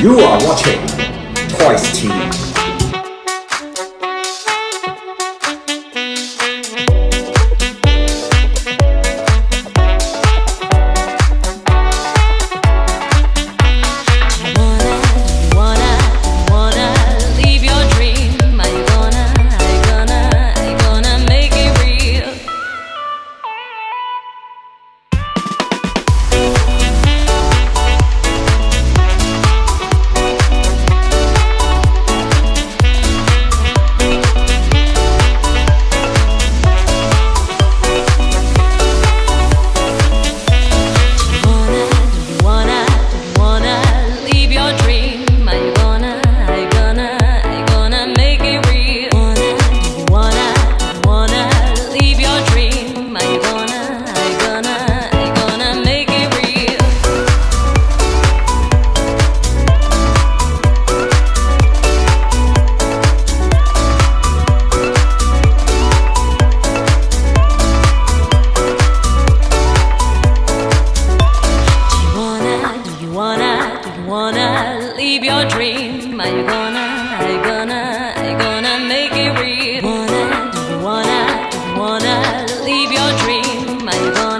You are watching Twice TV. you wanna, do you wanna leave your dream? Are you gonna, are you gonna, are you gonna make it real? Wanna, do you wanna, do you wanna leave your dream? Are you gonna?